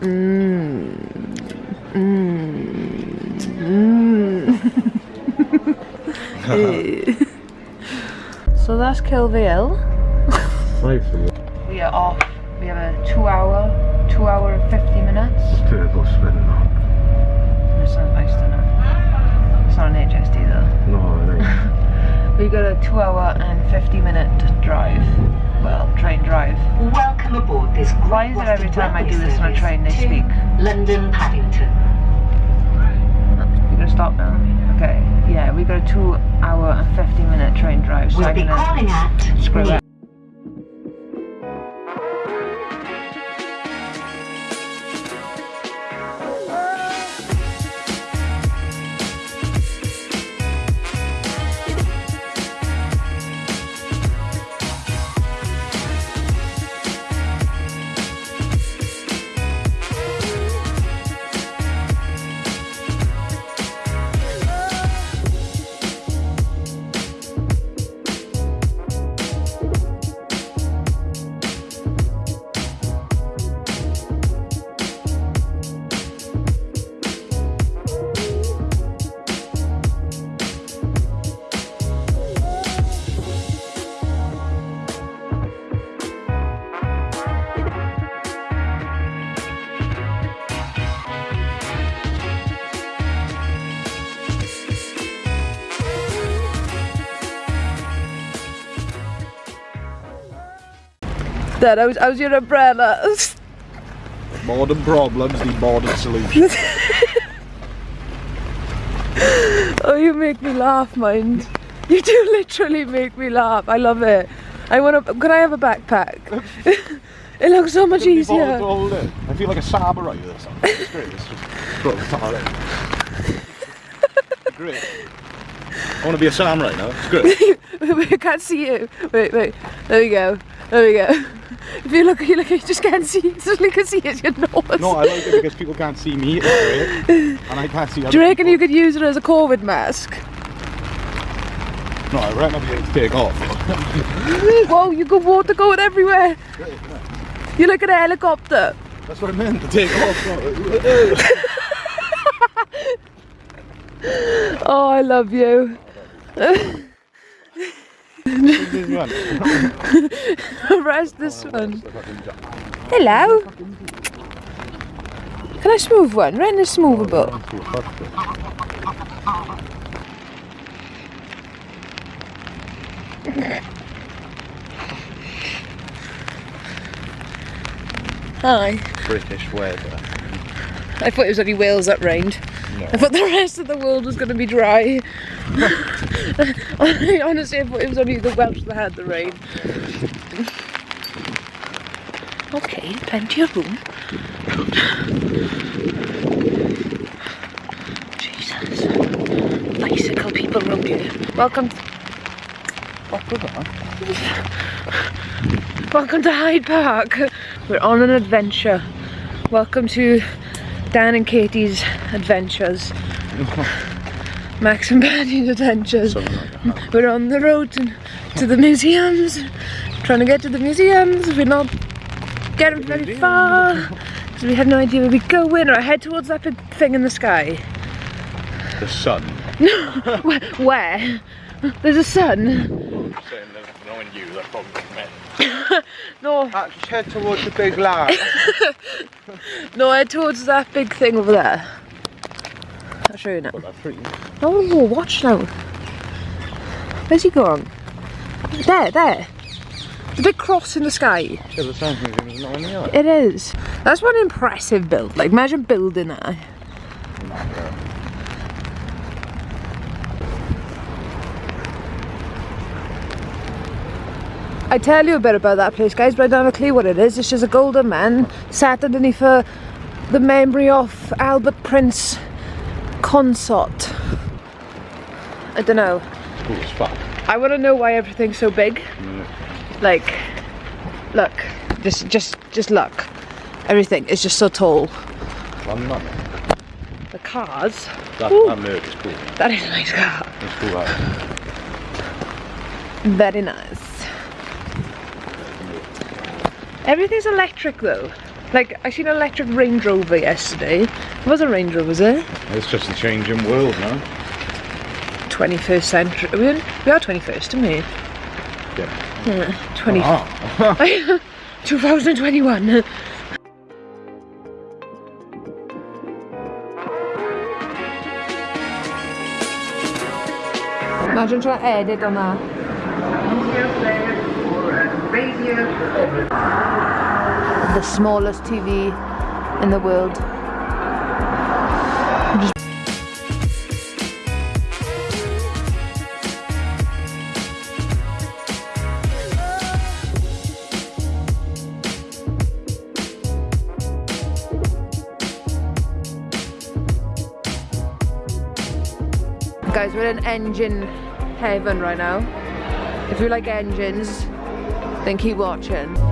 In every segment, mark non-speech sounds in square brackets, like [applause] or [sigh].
Mmm. Mmm. Mmm. [laughs] so that's Kilvale. Five for me. We are off. We have a two hour, two hour and 50 minutes. Turbo spin now. It's not nice to know. It's not an HST though. No, it ain't. [laughs] We got a two hour and 50 minute drive. Well, train drive. Welcome aboard this Why is it every time I do this on a train they speak? London Paddington. You're gonna stop now? Okay. Yeah, we got a two hour and 50 minute train drive. So We'll I'm be gonna calling at screw it. Dad, how's, how's your umbrella? [laughs] Modern problems need modern solutions. [laughs] oh, you make me laugh, mind. You do [laughs] literally make me laugh. I love it. I want to. Can I have a backpack? it looks so much easier. to hold it. I feel like a samurai with this. It's great. It's just throw the towel in. great. I want to be a samurai now. It's great. wait, can't see you. Wait, wait. There we go. There we go. If you look, you look, you just can't see. Just you can see it's your nose. No, I like it because people can't see me. It's. And I can't see [laughs] Do you reckon people. you could use it as a COVID mask? No, I reckon I'll be able to take off. [laughs] Whoa, you got water going everywhere. You're like a helicopter. That's what I meant, to take off. [laughs] Oh, I love you. [laughs] Rest this one. Hello. Can I smooth one? Rent a smoothable. Hi. British weather. I thought it was only Wales that rained. No. I thought the rest of the world was going to be dry. [laughs] Honestly, I thought it was only the Welsh that had the rain. Okay, plenty of room. Jesus. Bicycle people round here. Welcome, that? [laughs] welcome to Hyde Park. We're on an adventure. Welcome to Dan and Katie's adventures. [laughs] Max and Patty's adventures. Like. We're on the road to, to the museums, trying to get to the museums. We're not getting very far because we have no idea where we're going. Or head towards that big thing in the sky. The sun. [laughs] Where? where? There's a sun. Knowing you, that's probably meant. [laughs] No, ah, Just head towards the big line. [laughs] no, head towards that big thing over there. I'll show you now. But that's pretty. Oh, watch now. Where's he gone? There, there. The big cross in the sky. The science museum is not in the eye. It is. That's one impressive build. Like, imagine building that. I tell you a bit about that place, guys, but I don't have a clue what it is. It's just a golden man sat underneath a, the memory of Albert Prince consort. I don't know. I want to know why everything's so big. Like, look, just, just, just look. Everything is just so tall. The cars. That, Ooh. that merc is cool. That is a nice car. It's cool. That. Very nice. Everything's electric though. Like, I seen an electric Range Rover yesterday. It was a Range Rover, was it? It's just a changing world now. 21st century. Are we, in, we are 21st, aren't we? Yeah. 20, Ah. [laughs] 2021. Imagine trying to edit on that. The smallest TV in the world. Guys, we're in engine heaven right now. If you like engines, then keep watching.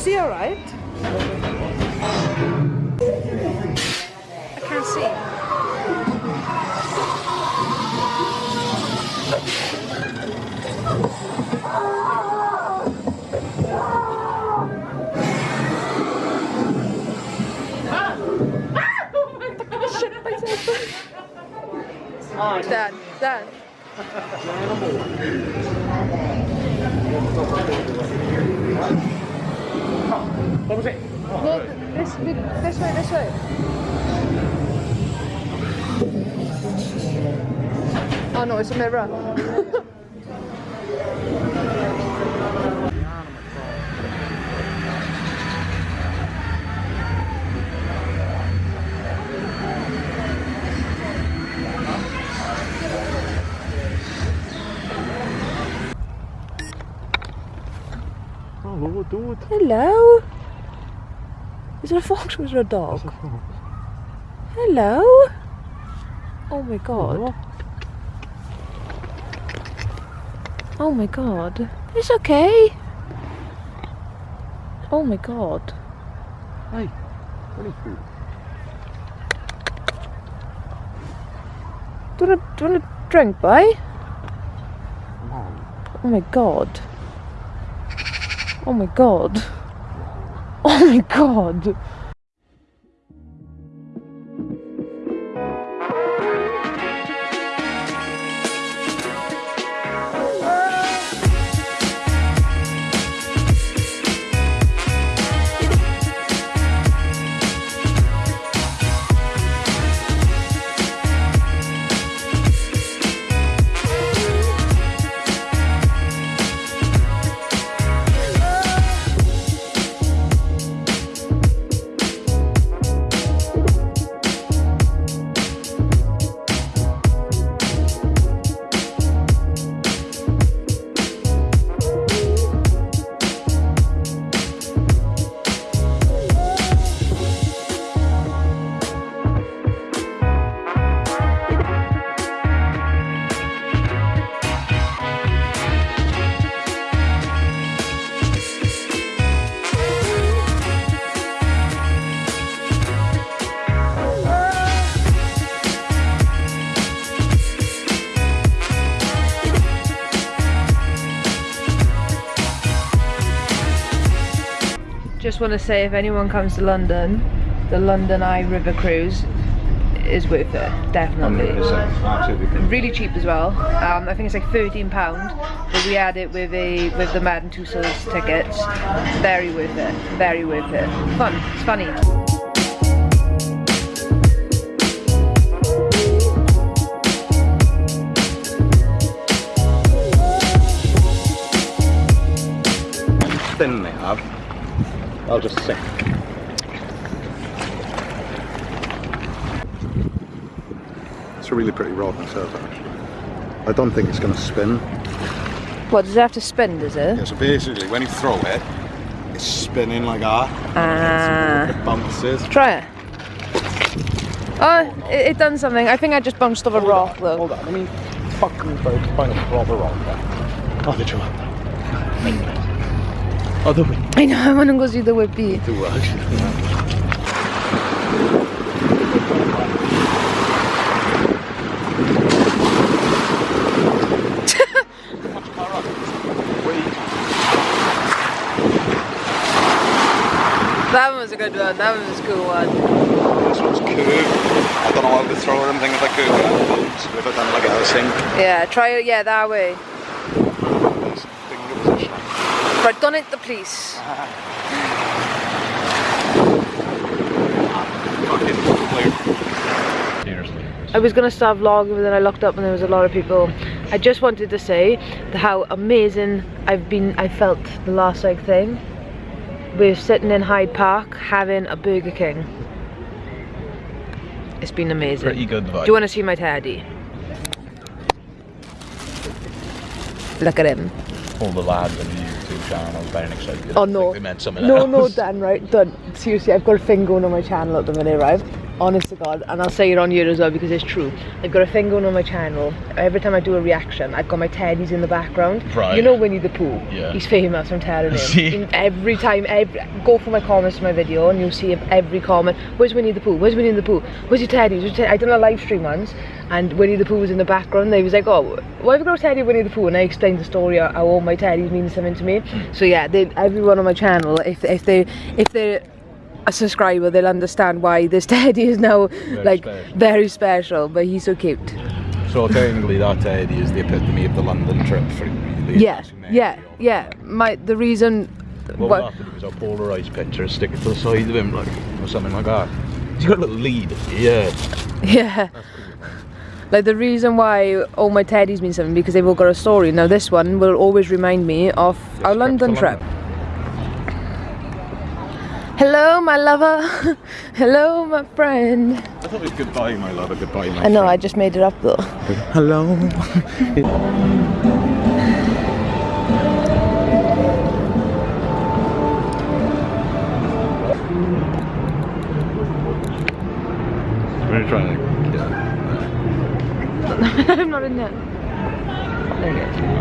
Is he alright? I can't see. Dad, Dad. [laughs] What was it? No, this, this way, this way. Oh no, it's a mirror. Hello, Is it a fox or is it a dog? Hello. Oh my god. Oh my god. It's okay. Oh my god. Hey, what is food? Do you want to, do you want a drink, boy? Come on. Oh my god. Oh my god. [laughs] Oh my god. Just want to say if anyone comes to London, the London Eye River Cruise is worth it, definitely. 100%. Absolutely. Really cheap as well. Um, I think it's like thirteen pound, but we had it with a with the Madame Tussauds tickets. Very worth it. Very worth it. Fun. It's funny. I'll just sink. It's a really pretty rod myself actually. I don't think it's going to spin. What does it have to spin? Does it? Yeah, so basically when you throw it, it's spinning like that. Ah. It bounces. Try it. Oh, it, it done something. I think I just bounced off a rock though. Hold on, let me fucking try to find a proper rock there. Oh, the two. Oh, the way. I know. I want to go see the whippy. Two actually. [laughs] That one was a good one. That one was a cool one. This one's curved. I don't know how to throw or anything if I curve it. So if I done like a sink. Yeah, try it. Yeah, that way. This finger position. Right, done it the police. Fucking clear. Seriously. I was gonna start vlogging, but then I looked up and there was a lot of people. I just wanted to say how amazing I've been. I felt the last like thing. We're sitting in Hyde Park having a Burger King. It's been amazing. Pretty good vibe. Do you want to see my teddy? Look at him. All the lads the YouTube very excited. Oh no. They meant something No, else. no, Dan, right? Done. Seriously, I've got a thing going on my channel at the minute, right? Honest to God, and I'll say it on here as well because it's true. I've got a thing going on my channel. Every time I do a reaction, I've got my teddies in the background. Right. You know Winnie the Pooh? Yeah. He's famous, I'm telling. In every time, every, go for my comments to my video and you'll see every comment. Where's Winnie the Pooh? Where's Winnie the Pooh? Where's your teddies? Where's your teddy? I done a live stream once and Winnie the Pooh was in the background. They was like, oh, why have you got a teddy Winnie the Pooh? And I explained the story how all my teddies mean something to me. So yeah, they, everyone on my channel, if if they if they're a subscriber, they'll understand why this [laughs] teddy is now like special. very special. But he's so cute. So technically that Teddy is the epitome of the London trip for really. Yeah, yeah, yeah. My the reason. What what- to do is I'll picture, stick it to the side of him like or something like that. He's got a little lead. [laughs] Yeah. Yeah. Like the reason why all my teddies mean something because they've all got a story. Now this one will always remind me of our trip London trip. Hello, my lover. [laughs] Hello, my friend. I thought it was goodbye, my lover. goodbye, my I know, I just made it up though. Hello. [laughs] [laughs] I'm not in there. There you go.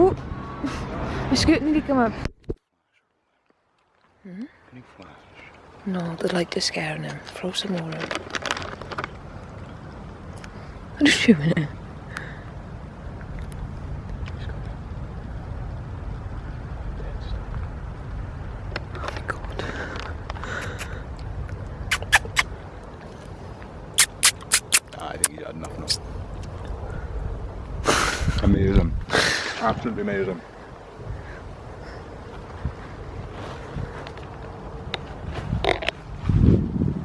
Oh, my scoot nearly come up. Can you flash? No, the light is scaring him. Throw some more in. I'm just shooting it. Oh my god. Ah, I think he had enough now. amazing. Absolutely amazing.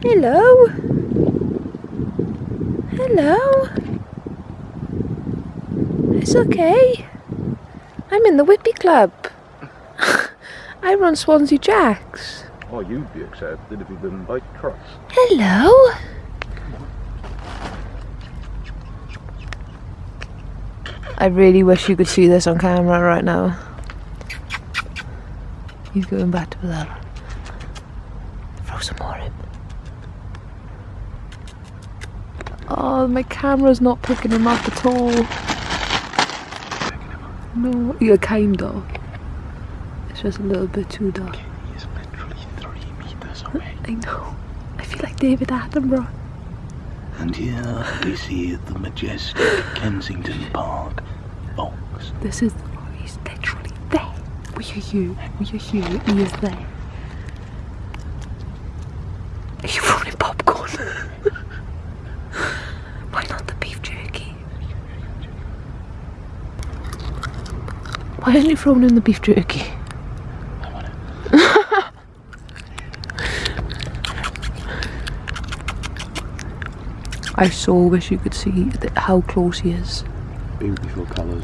Hello. Hello. It's okay. I'm in the Whippy Club. [laughs] I run Swansea Jacks. Oh, you'd be accepted if you didn't bite truss. Hello. I really wish you could see this on camera right now. He's going back to that. Throw some more in. Oh, my camera's not picking him up at all. No, yeah, kind of. It's just a little bit too dark. He's literally three meters away. I know. I feel like David Attenborough. And here we see the majestic Kensington Park box. This is. Oh, he's literally there. We are you. We are you. He is there. Are you throwing popcorn? Why not the beef jerky? Why aren't you throwing in the beef jerky? I so wish you could see th- how close he is. Beautiful colours.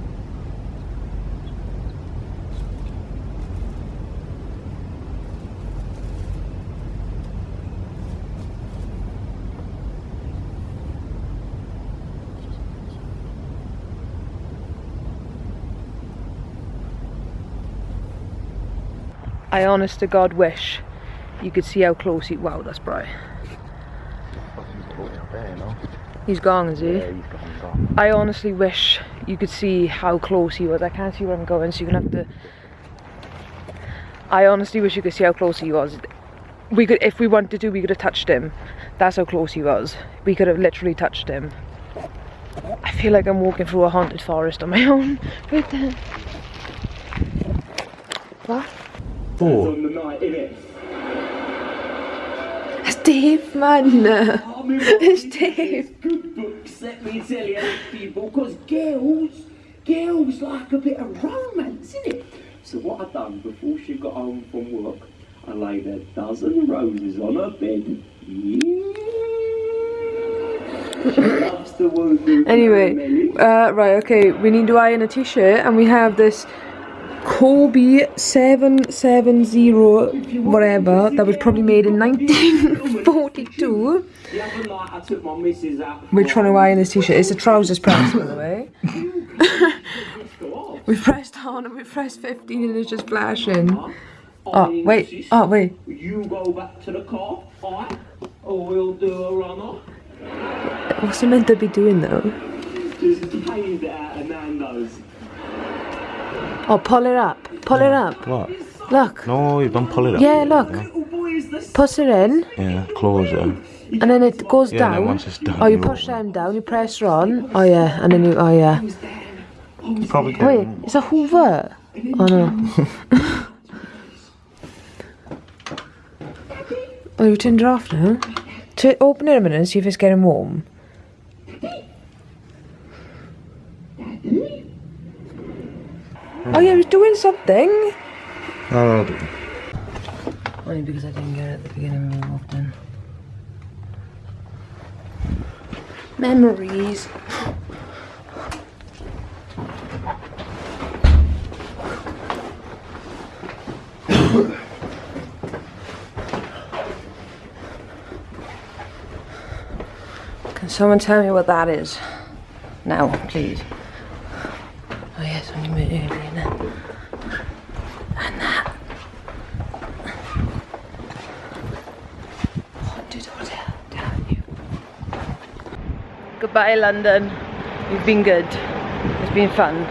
I honest to God wish you could see how close he. Wow, that's bright. There, no? He's gone, is he? Yeah, he's gone, gone. I honestly wish you could see how close he was. I can't see where I'm going, so you're gonna have to. I honestly wish you could see how close he was. We could, if we wanted to, we could have touched him. That's how close he was. We could have literally touched him. I feel like I'm walking through a haunted forest on my [laughs] own. Right there. What? Four. on the night, innit? It's Dave, man. [laughs] It's Dave. Good books, let me tell you, people, because girls, girls like a bit of romance, innit? So what I done before she got home from work, I laid a dozen roses on her bed. Yeah. She loves the woo Anyway, uh, right, okay, we need to iron a t-shirt and we have this Corby 770 whatever that was probably made in 1942. The other I took my. We're trying to iron this t-shirt. It's a trousers press, by the way. [laughs] we pressed on and we pressed 15 and it's just flashing. Oh, wait. Oh, wait. You go back to the car, alright? Or we'll do a runner. What's it meant to be doing though? Just paid out of Nando's. Oh, pull it up. Pull it up. What? Look. No, you don't pull it up. Yeah, look. Push it in Yeah, close it. and then it goes Yeah, then down. once it's Oh, you you push open them down, you press her on. Oh, yeah. And then you, oh, yeah. Probably Wait, it's a Hoover. Oh, no. [laughs] oh, you turned it off now? To open it a minute and see if it's getting warm. Oh yeah, it was doing something. No, no, Only because I didn't get it at the beginning when we walked in. Memories. [coughs] Can someone tell me what that is? Now, please. Oh yes, I'm going to move earlier now. And that. Hot doodle down you. Goodbye London. You've been good. It's been fun.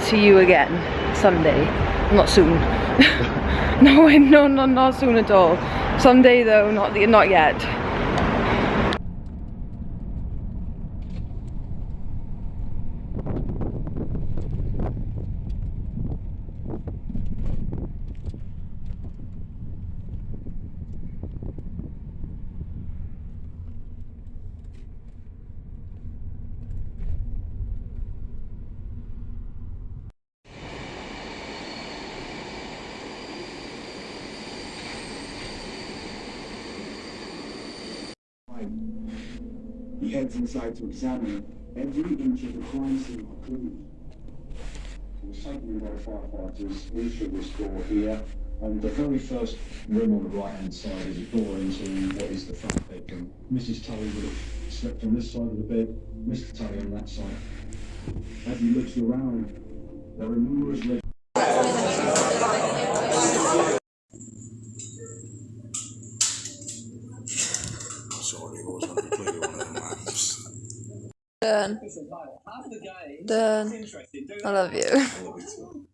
See you again someday. Not soon. [laughs] no, [laughs] no, no, not soon at all. Someday though, not not yet. He heads inside to examine every inch of the crime scene clues. It was taken in by firefighters into this door here. And the very first room on the right hand side is a door into what is the front bedroom. Mrs. Tully would have slept on this side of the bed, Mr. Tully on that side. As he looks around, there are numerous red Dern. Dern. I love you.